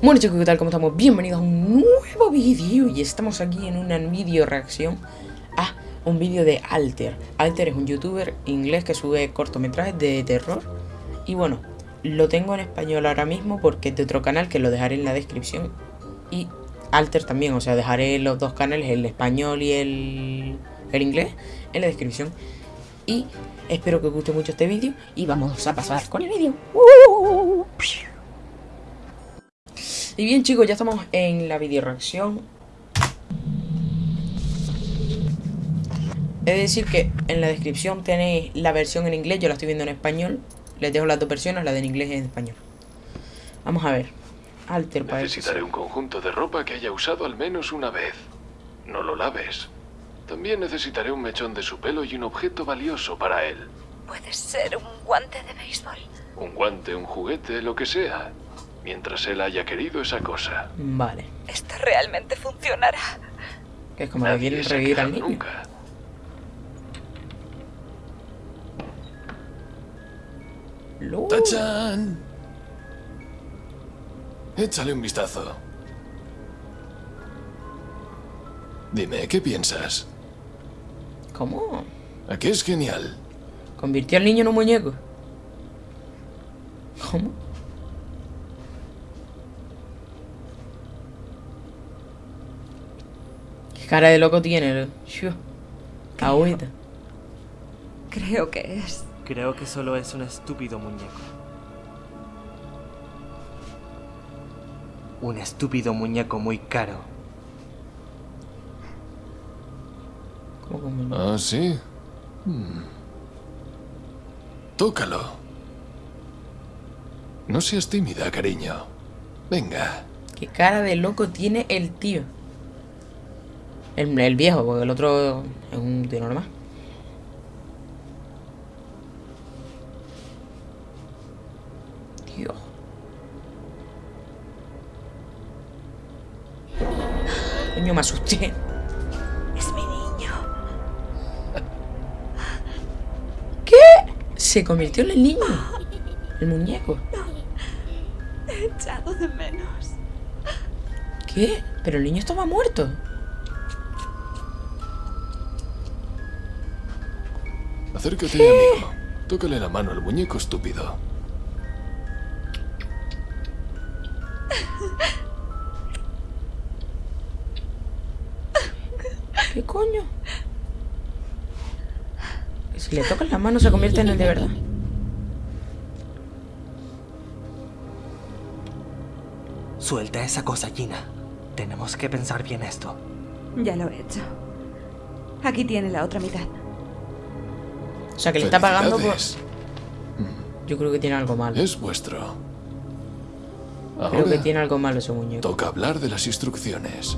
Bueno chicos, ¿qué tal? ¿Cómo estamos? Bienvenidos a un nuevo vídeo Y estamos aquí en una vídeo reacción a un vídeo de Alter Alter es un youtuber inglés que sube cortometrajes de terror Y bueno, lo tengo en español ahora mismo porque es de otro canal que lo dejaré en la descripción Y Alter también, o sea, dejaré los dos canales, el español y el, el inglés, en la descripción Y espero que os guste mucho este vídeo y vamos a pasar con el vídeo y bien chicos, ya estamos en la video reacción He de decir que en la descripción tenéis la versión en inglés, yo la estoy viendo en español. Les dejo las dos versiones, la de en inglés y en español. Vamos a ver. Alter para Necesitaré un conjunto de ropa que haya usado al menos una vez. No lo laves. También necesitaré un mechón de su pelo y un objeto valioso para él. Puede ser un guante de béisbol. Un guante, un juguete, lo que sea mientras él haya querido esa cosa. Vale. ¿Esto realmente funcionará? Que es como que quieren revivir al niño. Nunca. ¡Tachan! Échale un vistazo. Dime, ¿qué piensas? ¿Cómo? ¿A qué es genial? Convirtió al niño en un muñeco. ¿Cómo? Cara de loco tiene? Agüita. Creo que es. Creo que solo es un estúpido muñeco. Un estúpido muñeco muy caro. ¿Cómo ah, sí. Hmm. Tócalo. No seas tímida, cariño. Venga. ¿Qué cara de loco tiene el tío? El, viejo, porque el otro es un tío normal. Dios. Coño, me asusté. Es mi niño. ¿Qué? Se convirtió en el niño. El muñeco. Te he echado de menos. ¿Qué? Pero el niño estaba muerto. Acércate, amigo. Tócale la mano al muñeco estúpido. ¿Qué coño? Si le tocas la mano se convierte en el de verdad. Suelta esa cosa, Gina. Tenemos que pensar bien esto. Ya lo he hecho. Aquí tiene la otra mitad. O sea, que le está pagando por... Yo creo que tiene algo malo. Es vuestro. creo que tiene algo malo ese muñeco. Toca hablar de las instrucciones.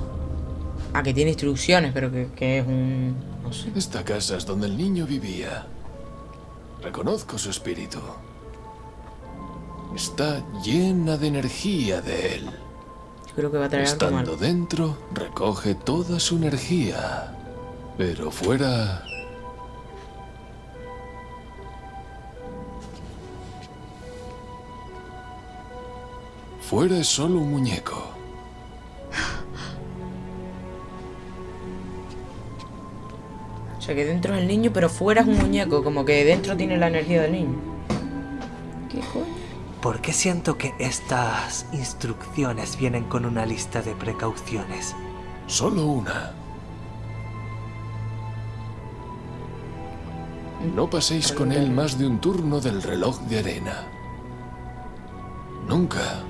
Ah, que tiene instrucciones, pero que, que es un... no sé. Esta casa es donde el niño vivía. Reconozco su espíritu. Está llena de energía de él. Yo creo que va a traer Estando algo malo. dentro, recoge toda su energía. Pero fuera Fuera es solo un muñeco. O sea, que dentro es el niño, pero fuera es un muñeco. Como que dentro tiene la energía del niño. ¿Qué coño? ¿Por qué siento que estas instrucciones vienen con una lista de precauciones? Solo una. No paséis con él más de un turno del reloj de arena. Nunca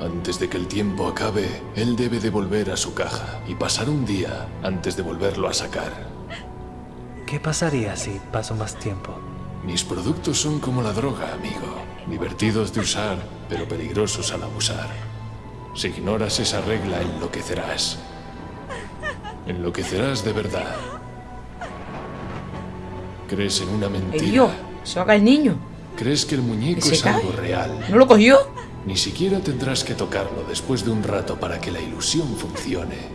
antes de que el tiempo acabe, él debe devolver a su caja y pasar un día antes de volverlo a sacar. ¿Qué pasaría si paso más tiempo? Mis productos son como la droga, amigo. Divertidos de usar, pero peligrosos al abusar. Si ignoras esa regla, enloquecerás. Enloquecerás de verdad. ¿Crees en una mentira? ¡Se va el niño! ¿Crees que el muñeco es algo real? ¿No lo cogió? Ni siquiera tendrás que tocarlo después de un rato para que la ilusión funcione.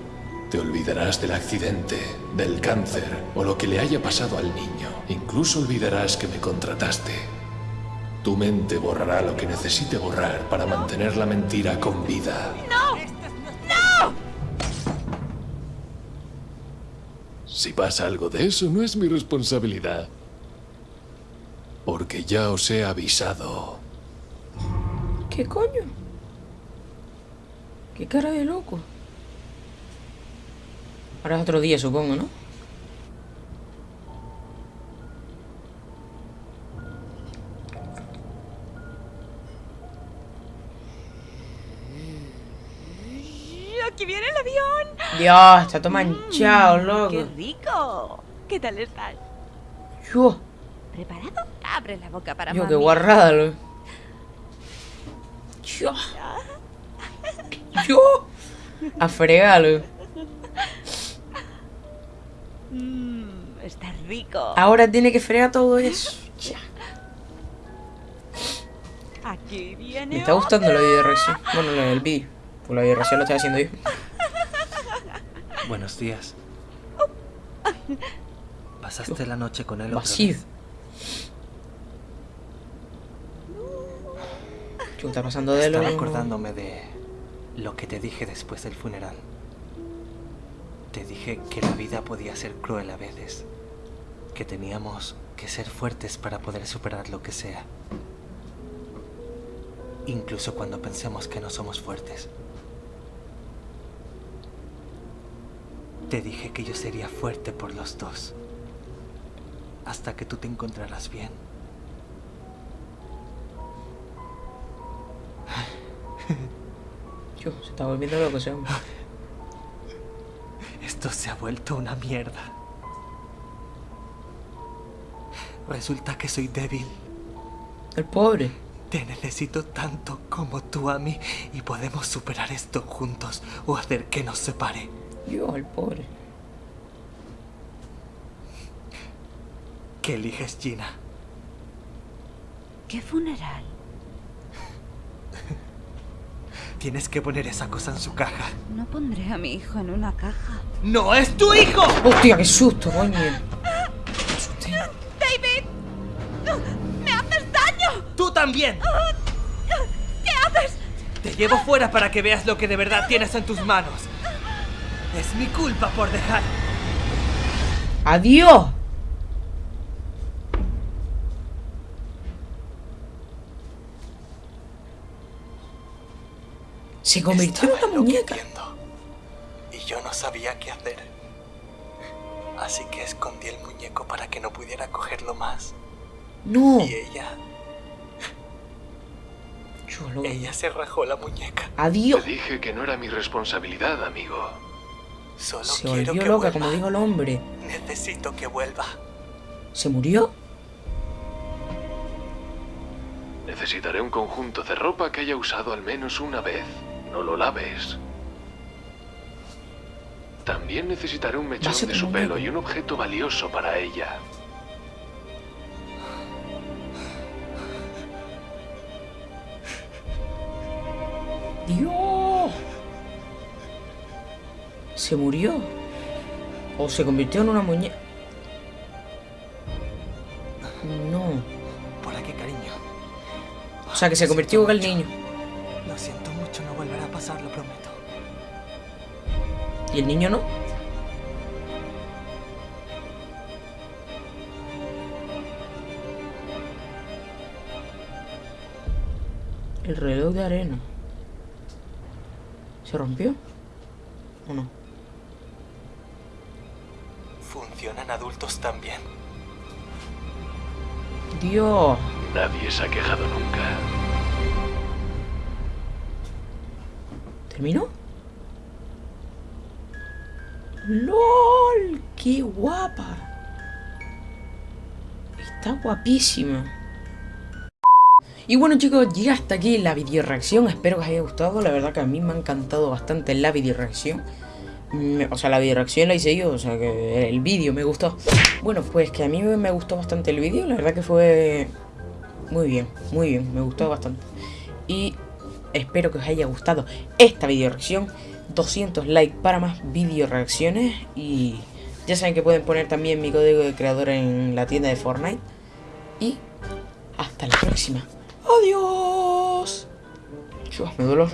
Te olvidarás del accidente, del cáncer o lo que le haya pasado al niño. Incluso olvidarás que me contrataste. Tu mente borrará lo que necesite borrar para mantener la mentira con vida. ¡No! ¡No! Si pasa algo de eso, no es mi responsabilidad. Porque ya os he avisado. ¿Qué coño? ¿Qué cara de loco? Ahora es otro día, supongo, ¿no? ¡Aquí viene el avión! Dios, está todo manchado, loco. ¡Qué rico! ¿Qué tal estás? Yo, ¿Preparado? Abre la boca para yo, mami. qué guarrada, loco. Yo. Yo. A fregarlo. Mmm, está rico. Ahora tiene que fregar todo eso. Ya. Aquí viene Me está gustando la reacción. Bueno, no, el vídeo. Pues la reacción lo estoy haciendo yo. Buenos días. ¿Pasaste la noche con él otra vez? ¿Qué está pasando de lo Estaba acordándome de lo que te dije después del funeral. Te dije que la vida podía ser cruel a veces. Que teníamos que ser fuertes para poder superar lo que sea. Incluso cuando pensemos que no somos fuertes. Te dije que yo sería fuerte por los dos. Hasta que tú te encontraras bien. Yo, se está volviendo loco ese hombre. Esto se ha vuelto una mierda. Resulta que soy débil. El pobre. Te necesito tanto como tú a mí y podemos superar esto juntos o hacer que nos separe. Yo, el pobre. ¿Qué eliges, Gina? ¿Qué funeral? Tienes que poner esa cosa en su caja. No pondré a mi hijo en una caja. ¡No es tu hijo! Hostia, qué susto, coño. ¡David! ¡Me haces daño! ¡Tú también! ¿Qué haces? Te llevo fuera para que veas lo que de verdad tienes en tus manos. Es mi culpa por dejar. ¡Adiós! Se convirtió en Estaba una muñeca. Y yo no sabía qué hacer. Así que escondí el muñeco para que no pudiera cogerlo más. No. Y ella, loco. ella se rajó la muñeca. Te Adiós. dije que no era mi responsabilidad, amigo. Solo Se quiero volvió que loca, vuelva. como dijo el hombre. Necesito que vuelva. ¿Se murió? Necesitaré un conjunto de ropa que haya usado al menos una vez. No lo laves. También necesitaré un mechón de su pelo y un objeto valioso para ella. Dios. ¿Se murió? ¿O se convirtió en una muñeca? No. Por aquí, cariño. O sea, que se convirtió en el mucho. niño. ¿Y el niño no? El reloj de arena. ¿Se rompió? ¿O no? Funcionan adultos también. Dios. Nadie se ha quejado nunca. ¿Terminó? ¡Lol! ¡Qué guapa! Está guapísima. Y bueno chicos, llega hasta aquí la video reacción. Espero que os haya gustado. La verdad que a mí me ha encantado bastante la video reacción. O sea, la video reacción la hice yo, o sea que el vídeo me gustó. Bueno, pues que a mí me gustó bastante el vídeo. La verdad que fue muy bien, muy bien. Me gustó bastante. Y espero que os haya gustado esta video reacción. 200 likes para más video reacciones. Y ya saben que pueden poner también mi código de creador en la tienda de Fortnite. Y Hasta la próxima. Adiós. Me duele.